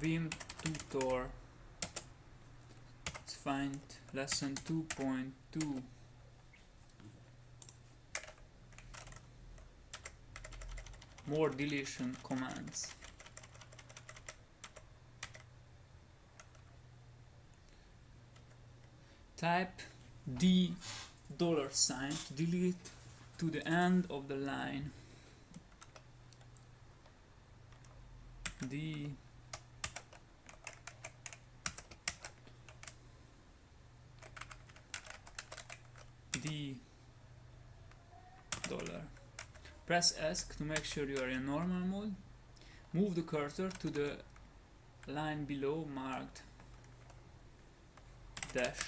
Vim tutor. Let's find lesson 2.2. More deletion commands. Type D dollar sign to delete to the end of the line. D D dollar. Press ESC to make sure you are in normal mode. Move the cursor to the line below marked dash.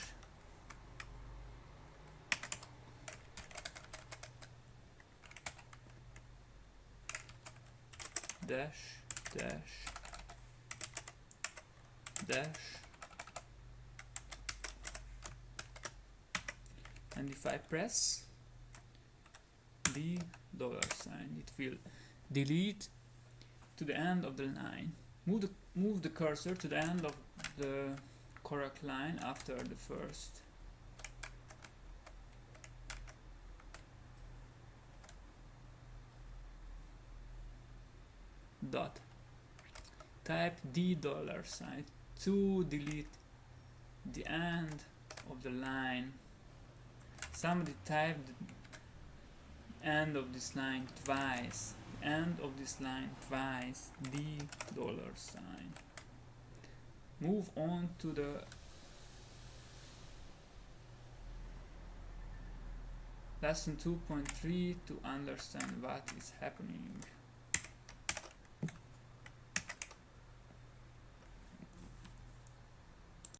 Dash, dash, dash. And if I press the dollar sign it will delete to the end of the line. Move the move the cursor to the end of the correct line after the first. Dot. Type the dollar sign to delete the end of the line somebody typed end of this line twice end of this line twice the dollar sign. Move on to the lesson 2.3 to understand what is happening